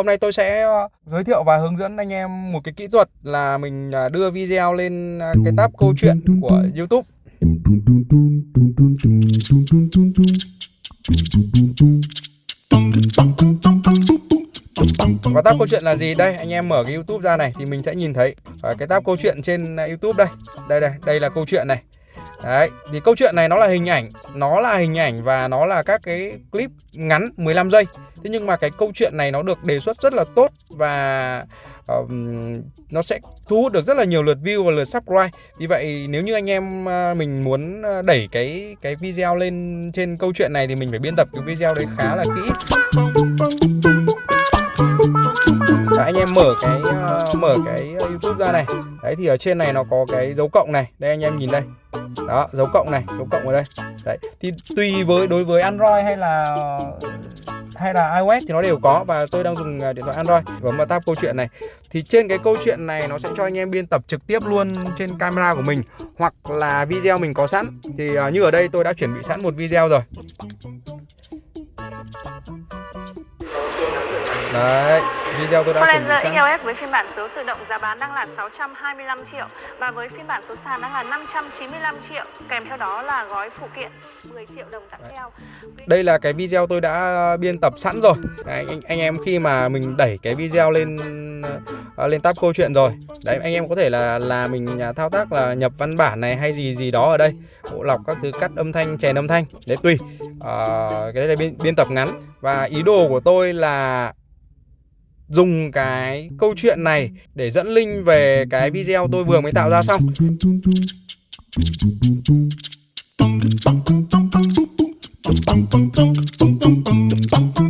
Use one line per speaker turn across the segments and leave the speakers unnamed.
Hôm nay tôi sẽ ờ, giới thiệu và hướng dẫn anh em một cái kỹ thuật là mình à, đưa video lên à, cái tab câu chuyện của YouTube. Và tab câu chuyện là gì? Đây, anh em mở cái YouTube ra này thì mình sẽ nhìn thấy cái tab câu chuyện trên YouTube đây. Đây đây, đây là câu chuyện này. Đấy, thì câu chuyện này nó là hình ảnh, nó là hình ảnh và nó là các cái clip ngắn 15 giây. Thế nhưng mà cái câu chuyện này nó được đề xuất rất là tốt và uh, nó sẽ thu hút được rất là nhiều lượt view và lượt subscribe. Vì vậy nếu như anh em uh, mình muốn ờ, đẩy cái cái video lên trên câu chuyện này thì mình phải biên tập cái video đấy khá là kỹ. Và anh em mở cái uh, mở cái YouTube ra này. Đấy thì ở trên này nó có cái dấu cộng này. Đây anh em nhìn đây. Đó dấu cộng này dấu cộng ở đây. Đấy thì tùy với đối với android hay là hay là iOS thì nó đều có. Và tôi đang dùng à, điện thoại Android bấm vào tab câu chuyện này. Thì trên cái câu chuyện này nó sẽ cho anh em biên tập trực tiếp luôn trên camera của mình hoặc là video mình có sẵn. Thì à, như ở đây tôi đã chuẩn bị sẵn một video rồi. Đấy, video tôi đã chuẩn bị sẵn.
EOS với phiên bản số tự động giá bán đang là 625 triệu và với phiên bản số sàn đang là 595 triệu. Kèm theo đó là gói phụ kiện 10 triệu đồng tặng theo.
Đây là cái video tôi đã biên tập sẵn rồi. Đấy, anh, anh em khi mà mình đẩy cái video lên uh, lên tab câu chuyện rồi. Đấy anh em có thể là là mình à, thao tác là nhập văn bản này hay gì gì đó ở đây, bộ lọc các thứ cắt âm thanh, chèn âm thanh. Đấy tùy. Uh, cái đây là biên, biên tập ngắn và ý đồ của tôi là dùng cái câu chuyện này để dẫn link về cái video tôi vừa mới tạo ra xong.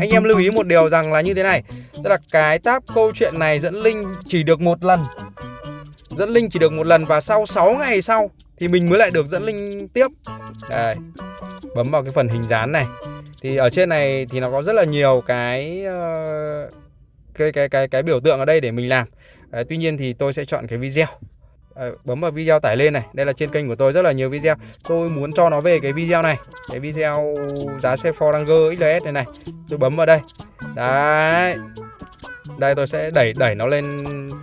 Anh em lưu ý một điều rằng là như thế này tức là cái tab câu chuyện này dẫn link chỉ được một lần. Dẫn link chỉ được một lần và sau 6 ngày sau thì mình mới lại được dẫn link tiếp. Đây bấm vào cái phần hình dán này. Thì ở trên này thì nó có rất là nhiều cái uh, cái cái cái cái biểu tượng ở đây để mình làm. À, tuy nhiên thì tôi sẽ chọn cái video. À, bấm vào video tải lên này. Đây là trên kênh của tôi rất là nhiều video. Tôi muốn cho nó về cái video này. Cái video giá xe Ford Ranger XLS này này. Tôi bấm vào đây. Đấy đây tôi sẽ đẩy đẩy nó lên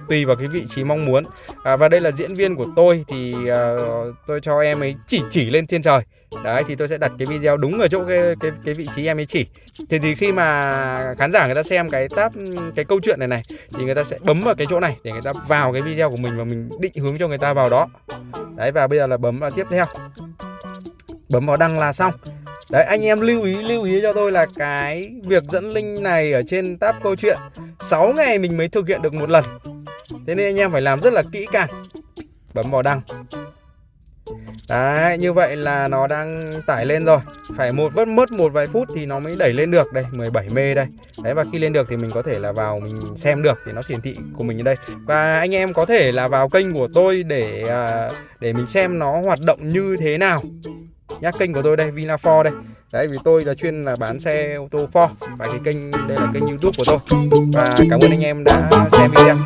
tùy vào cái vị trí mong muốn. À, và đây là diễn viên của tôi thì uh, tôi cho em ấy chỉ chỉ lên trên trời. Đấy thì tôi sẽ đặt cái video đúng ở chỗ cái cái cái vị trí em ấy chỉ. Thì thì khi mà khán giả người ta xem cái tab cái câu chuyện này này thì người ta sẽ bấm vào cái chỗ này để người ta vào cái video của mình và mình định hướng cho người ta vào đó. Đấy và bây giờ là bấm vào tiếp theo. Bấm vào đăng là xong. Đấy anh em lưu ý lưu ý cho tôi là cái việc dẫn link này ở trên tab câu chuyện. 6 ngày mình mới thực hiện được một lần. Thế nên anh em phải làm rất là kỹ càng. Bấm vào đăng. Đấy, như vậy là nó đang tải lên rồi. Phải một mất mất một vài phút thì nó mới đẩy lên được Đây, 17 mê đây. Đấy, và khi lên được thì mình có thể là vào mình xem được Thì nó hiển thị của mình ở đây. Và anh em có thể là vào kênh của tôi để à, để mình xem nó hoạt động như thế nào. Nhá, kênh của tôi đây, Vina Ford đây. Đấy vì tôi là chuyên là bán xe ô tô Ford. Và cái kênh đây là kênh youtube của tôi. Và cảm ơn anh em đã xem video.